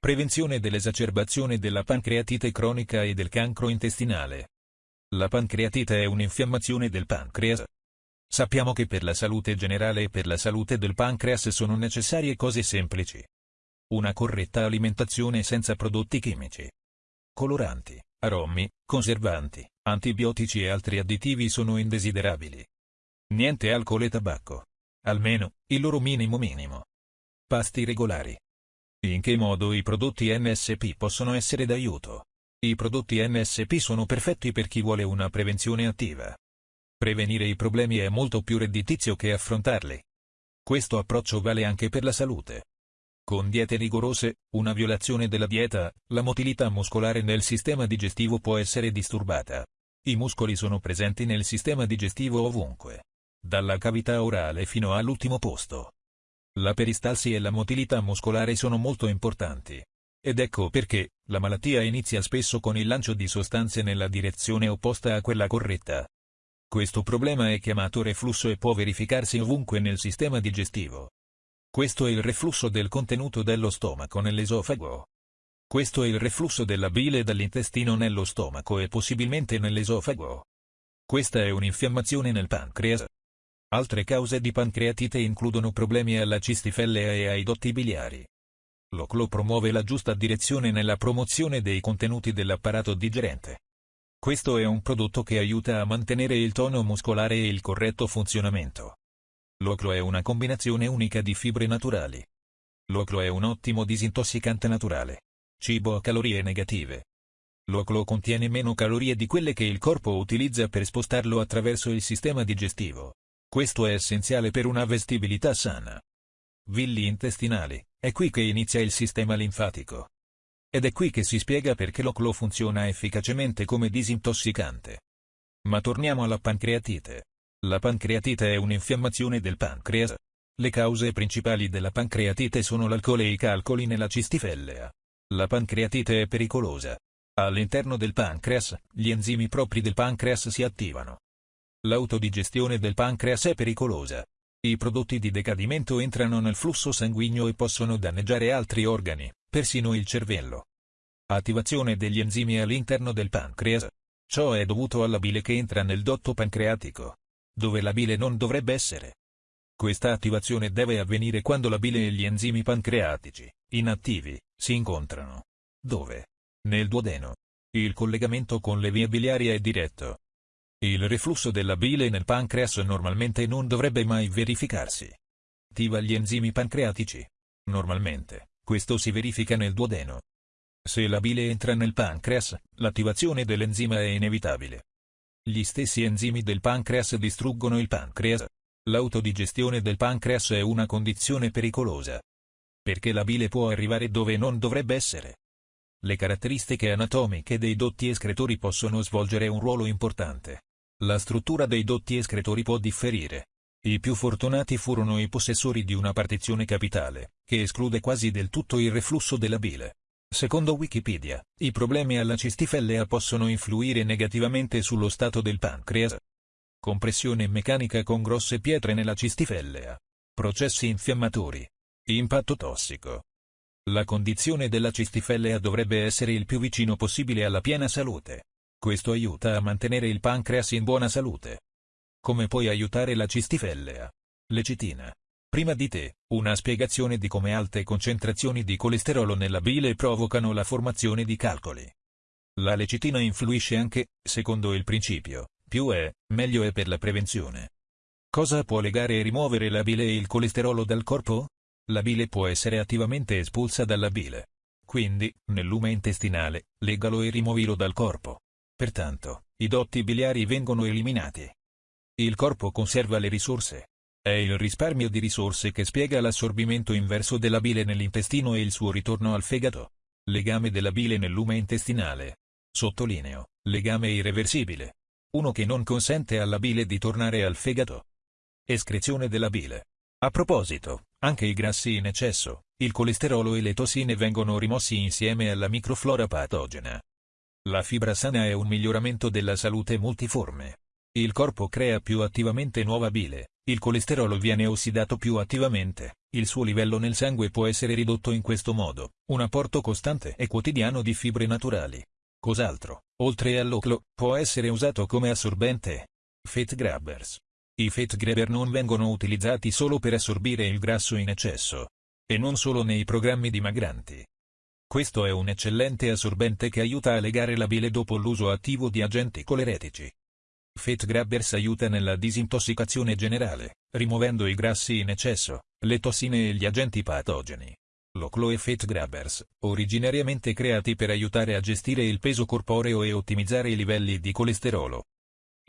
Prevenzione dell'esacerbazione della pancreatite cronica e del cancro intestinale. La pancreatite è un'infiammazione del pancreas. Sappiamo che per la salute generale e per la salute del pancreas sono necessarie cose semplici. Una corretta alimentazione senza prodotti chimici. Coloranti, aromi, conservanti, antibiotici e altri additivi sono indesiderabili. Niente alcol e tabacco. Almeno, il loro minimo minimo. Pasti regolari. In che modo i prodotti MSP possono essere d'aiuto? I prodotti MSP sono perfetti per chi vuole una prevenzione attiva. Prevenire i problemi è molto più redditizio che affrontarli. Questo approccio vale anche per la salute. Con diete rigorose, una violazione della dieta, la motilità muscolare nel sistema digestivo può essere disturbata. I muscoli sono presenti nel sistema digestivo ovunque. Dalla cavità orale fino all'ultimo posto. La peristalsi e la motilità muscolare sono molto importanti. Ed ecco perché, la malattia inizia spesso con il lancio di sostanze nella direzione opposta a quella corretta. Questo problema è chiamato reflusso e può verificarsi ovunque nel sistema digestivo. Questo è il reflusso del contenuto dello stomaco nell'esofago. Questo è il reflusso della bile dall'intestino nello stomaco e possibilmente nell'esofago. Questa è un'infiammazione nel pancreas. Altre cause di pancreatite includono problemi alla cistifellea e ai dotti biliari. L'OCLO promuove la giusta direzione nella promozione dei contenuti dell'apparato digerente. Questo è un prodotto che aiuta a mantenere il tono muscolare e il corretto funzionamento. L'oclo è una combinazione unica di fibre naturali. L'oclo è un ottimo disintossicante naturale. Cibo a calorie negative. L'oclo contiene meno calorie di quelle che il corpo utilizza per spostarlo attraverso il sistema digestivo. Questo è essenziale per una vestibilità sana. Villi intestinali, è qui che inizia il sistema linfatico. Ed è qui che si spiega perché l'oclo funziona efficacemente come disintossicante. Ma torniamo alla pancreatite. La pancreatite è un'infiammazione del pancreas. Le cause principali della pancreatite sono l'alcol e i calcoli nella cistifellea. La pancreatite è pericolosa. All'interno del pancreas, gli enzimi propri del pancreas si attivano. L'autodigestione del pancreas è pericolosa. I prodotti di decadimento entrano nel flusso sanguigno e possono danneggiare altri organi, persino il cervello. Attivazione degli enzimi all'interno del pancreas. Ciò è dovuto alla bile che entra nel dotto pancreatico, dove la bile non dovrebbe essere. Questa attivazione deve avvenire quando la bile e gli enzimi pancreatici, inattivi, si incontrano. Dove? Nel duodeno. Il collegamento con le vie biliari è diretto. Il reflusso della bile nel pancreas normalmente non dovrebbe mai verificarsi. Attiva gli enzimi pancreatici. Normalmente. Questo si verifica nel duodeno. Se la bile entra nel pancreas, l'attivazione dell'enzima è inevitabile. Gli stessi enzimi del pancreas distruggono il pancreas. L'autodigestione del pancreas è una condizione pericolosa. Perché la bile può arrivare dove non dovrebbe essere. Le caratteristiche anatomiche dei dotti escretori possono svolgere un ruolo importante. La struttura dei dotti escretori può differire. I più fortunati furono i possessori di una partizione capitale, che esclude quasi del tutto il reflusso della bile. Secondo Wikipedia, i problemi alla cistifellea possono influire negativamente sullo stato del pancreas. Compressione meccanica con grosse pietre nella cistifellea. Processi infiammatori. Impatto tossico. La condizione della cistifellea dovrebbe essere il più vicino possibile alla piena salute. Questo aiuta a mantenere il pancreas in buona salute. Come puoi aiutare la cistifellea? Lecitina. Prima di te, una spiegazione di come alte concentrazioni di colesterolo nella bile provocano la formazione di calcoli. La lecitina influisce anche, secondo il principio, più è, meglio è per la prevenzione. Cosa può legare e rimuovere la bile e il colesterolo dal corpo? La bile può essere attivamente espulsa dalla bile. Quindi, nel lume intestinale, legalo e rimuovilo dal corpo. Pertanto, i dotti biliari vengono eliminati. Il corpo conserva le risorse. È il risparmio di risorse che spiega l'assorbimento inverso della bile nell'intestino e il suo ritorno al fegato. Legame della bile nel lume intestinale. Sottolineo, legame irreversibile. Uno che non consente alla bile di tornare al fegato. Escrezione della bile. A proposito, anche i grassi in eccesso, il colesterolo e le tossine vengono rimossi insieme alla microflora patogena. La fibra sana è un miglioramento della salute multiforme. Il corpo crea più attivamente nuova bile, il colesterolo viene ossidato più attivamente, il suo livello nel sangue può essere ridotto in questo modo, un apporto costante e quotidiano di fibre naturali. Cos'altro, oltre all'oclo, può essere usato come assorbente? Fat grabbers. I fat grabber non vengono utilizzati solo per assorbire il grasso in eccesso. E non solo nei programmi dimagranti. Questo è un eccellente assorbente che aiuta a legare la bile dopo l'uso attivo di agenti coleretici. Fat Grabbers aiuta nella disintossicazione generale, rimuovendo i grassi in eccesso, le tossine e gli agenti patogeni. L'Oclo e Fat Grabbers, originariamente creati per aiutare a gestire il peso corporeo e ottimizzare i livelli di colesterolo.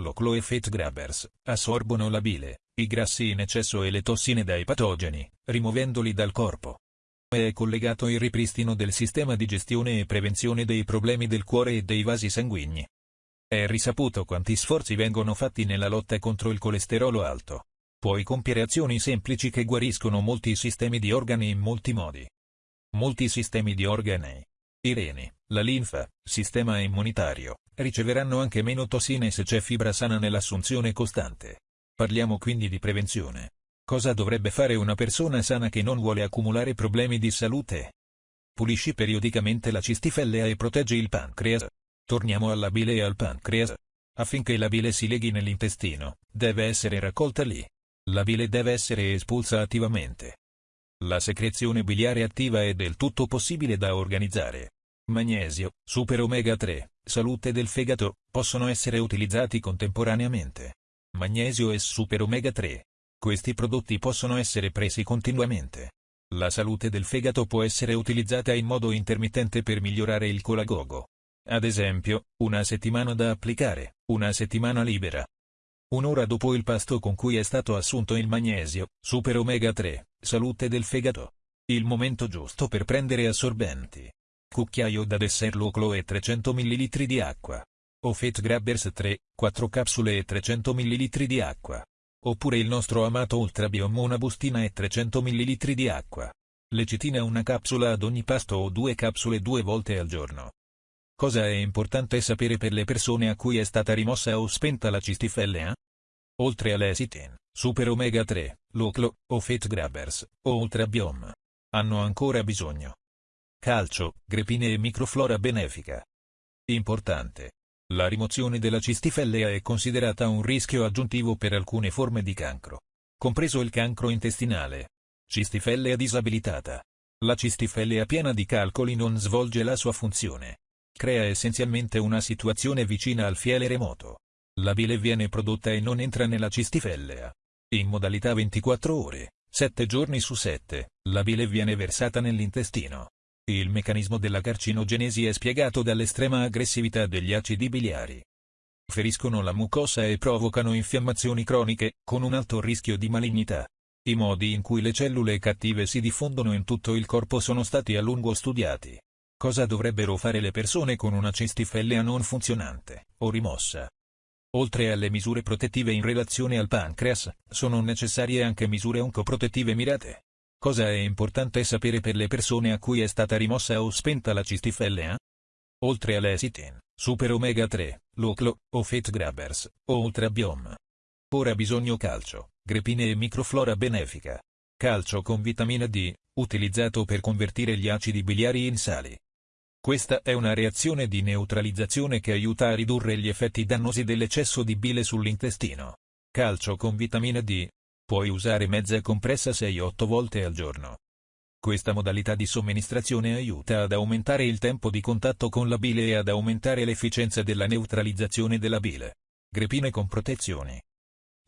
L'Oclo e Fat Grabbers assorbono la bile, i grassi in eccesso e le tossine dai patogeni, rimuovendoli dal corpo. È collegato il ripristino del sistema di gestione e prevenzione dei problemi del cuore e dei vasi sanguigni. È risaputo quanti sforzi vengono fatti nella lotta contro il colesterolo alto. Puoi compiere azioni semplici che guariscono molti sistemi di organi in molti modi. Molti sistemi di organi, i reni, la linfa, sistema immunitario, riceveranno anche meno tossine se c'è fibra sana nell'assunzione costante. Parliamo quindi di prevenzione. Cosa dovrebbe fare una persona sana che non vuole accumulare problemi di salute? Pulisci periodicamente la cistifellea e proteggi il pancreas. Torniamo alla bile e al pancreas. Affinché la bile si leghi nell'intestino, deve essere raccolta lì. La bile deve essere espulsa attivamente. La secrezione biliare attiva è del tutto possibile da organizzare. Magnesio, super omega 3, salute del fegato, possono essere utilizzati contemporaneamente. Magnesio e super omega 3. Questi prodotti possono essere presi continuamente. La salute del fegato può essere utilizzata in modo intermittente per migliorare il colagogo. Ad esempio, una settimana da applicare, una settimana libera. Un'ora dopo il pasto con cui è stato assunto il magnesio, super omega 3, salute del fegato. Il momento giusto per prendere assorbenti. Cucchiaio da dessert loclo e 300 ml di acqua. O Fat Grabbers 3, 4 capsule e 300 ml di acqua. Oppure il nostro amato Ultra Biom una bustina e 300 ml di acqua. Lecitina una capsula ad ogni pasto o due capsule due volte al giorno. Cosa è importante sapere per le persone a cui è stata rimossa o spenta la cistifellea? Oltre all'esitin, super omega 3, luclo, o fat grabbers, o ultrabiom. Hanno ancora bisogno. Calcio, grepine e microflora benefica. Importante. La rimozione della cistifellea è considerata un rischio aggiuntivo per alcune forme di cancro, compreso il cancro intestinale. Cistifellea disabilitata. La cistifellea piena di calcoli non svolge la sua funzione crea essenzialmente una situazione vicina al fiele remoto. La bile viene prodotta e non entra nella cistifellea. In modalità 24 ore, 7 giorni su 7, la bile viene versata nell'intestino. Il meccanismo della carcinogenesi è spiegato dall'estrema aggressività degli acidi biliari. Feriscono la mucosa e provocano infiammazioni croniche, con un alto rischio di malignità. I modi in cui le cellule cattive si diffondono in tutto il corpo sono stati a lungo studiati. Cosa dovrebbero fare le persone con una cistifellea non funzionante, o rimossa? Oltre alle misure protettive in relazione al pancreas, sono necessarie anche misure oncoprotettive mirate. Cosa è importante sapere per le persone a cui è stata rimossa o spenta la cistifellea? Oltre all'esitin, super omega 3, luclo, o fat grabbers, o ultrabiom. Ora bisogno calcio, grepine e microflora benefica. Calcio con vitamina D, utilizzato per convertire gli acidi biliari in sali. Questa è una reazione di neutralizzazione che aiuta a ridurre gli effetti dannosi dell'eccesso di bile sull'intestino. Calcio con vitamina D. Puoi usare mezza compressa 6-8 volte al giorno. Questa modalità di somministrazione aiuta ad aumentare il tempo di contatto con la bile e ad aumentare l'efficienza della neutralizzazione della bile. Grepine con protezioni.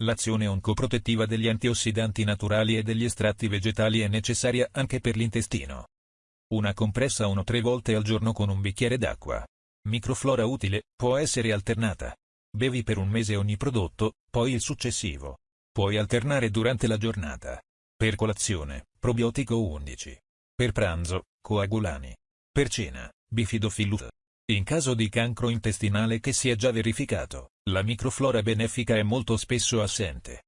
L'azione oncoprotettiva degli antiossidanti naturali e degli estratti vegetali è necessaria anche per l'intestino. Una compressa 1-3 volte al giorno con un bicchiere d'acqua. Microflora utile, può essere alternata. Bevi per un mese ogni prodotto, poi il successivo. Puoi alternare durante la giornata. Per colazione, probiotico 11. Per pranzo, coagulani. Per cena, bifidofillut. In caso di cancro intestinale che si è già verificato, la microflora benefica è molto spesso assente.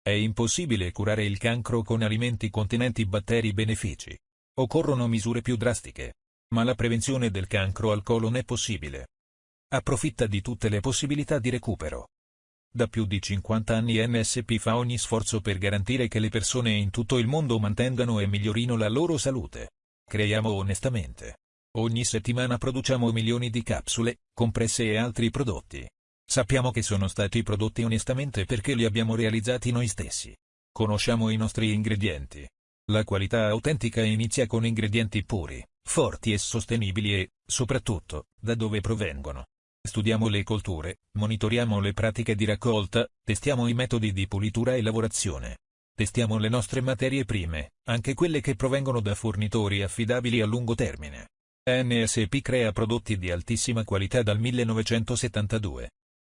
È impossibile curare il cancro con alimenti contenenti batteri benefici. Occorrono misure più drastiche. Ma la prevenzione del cancro al colon è possibile. Approfitta di tutte le possibilità di recupero. Da più di 50 anni NSP fa ogni sforzo per garantire che le persone in tutto il mondo mantengano e migliorino la loro salute. Creiamo onestamente. Ogni settimana produciamo milioni di capsule, compresse e altri prodotti. Sappiamo che sono stati prodotti onestamente perché li abbiamo realizzati noi stessi. Conosciamo i nostri ingredienti. La qualità autentica inizia con ingredienti puri, forti e sostenibili e, soprattutto, da dove provengono. Studiamo le colture, monitoriamo le pratiche di raccolta, testiamo i metodi di pulitura e lavorazione. Testiamo le nostre materie prime, anche quelle che provengono da fornitori affidabili a lungo termine. NSP crea prodotti di altissima qualità dal 1972.